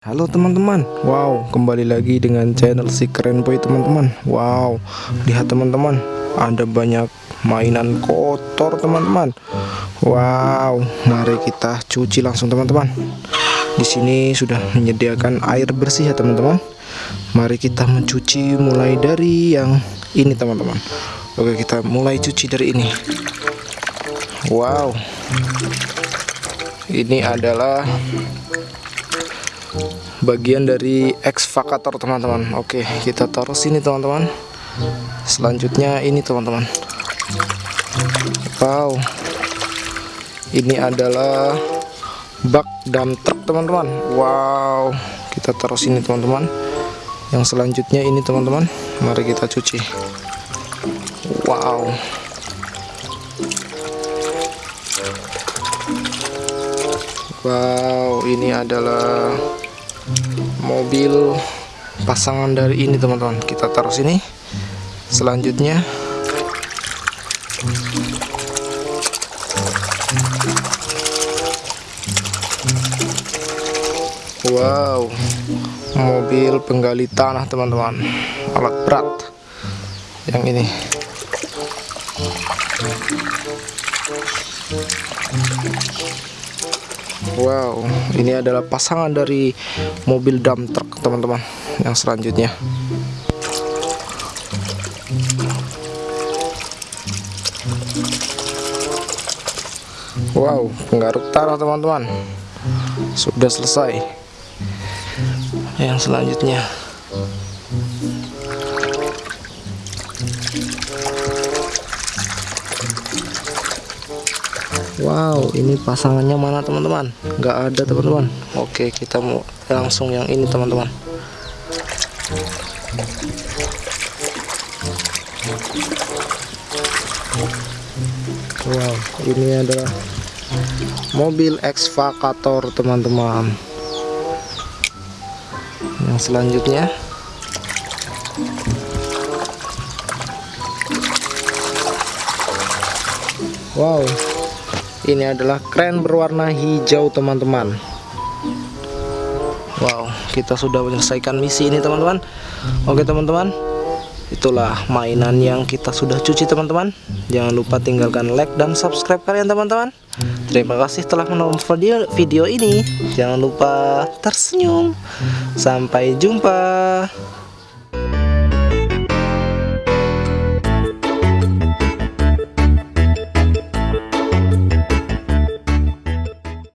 Halo teman-teman. Wow kembali lagi dengan channel si keren boy teman-teman. Wow lihat teman-teman. Ada banyak mainan kotor teman-teman. Wow mari kita cuci langsung teman-teman. Di sini sudah menyediakan air bersih ya teman-teman. Mari kita mencuci mulai dari yang ini teman-teman. Oke kita mulai cuci dari ini. Wow. Ini adalah bagian dari ekskavator teman-teman. Oke kita taruh sini teman-teman. Selanjutnya ini teman-teman. Wow. Ini adalah bak dam truk teman-teman. Wow. Kita taruh sini teman-teman. Yang selanjutnya ini teman-teman. Mari kita cuci. Wow. Wow ini adalah mobil pasangan dari ini teman-teman. Kita taruh sini. Selanjutnya wow mobil penggali tanah teman-teman. Alat berat yang ini Wow, ini adalah pasangan dari mobil dump truck teman-teman yang selanjutnya. Wow, penggaruk tanah teman-teman sudah selesai. Yang selanjutnya. Wow ini pasangannya mana teman-teman? Nggak ada teman-teman. Oke kita mau langsung yang ini teman-teman. Wow ini adalah mobil ekskavator teman-teman. Yang selanjutnya. Wow ini adalah kren berwarna hijau teman-teman. Wow kita sudah menyelesaikan misi ini teman-teman. Oke teman-teman. Itulah mainan yang kita sudah cuci teman-teman. Jangan lupa tinggalkan like dan subscribe kalian teman-teman. Terima kasih telah menonton video, video ini. Jangan lupa tersenyum. Sampai jumpa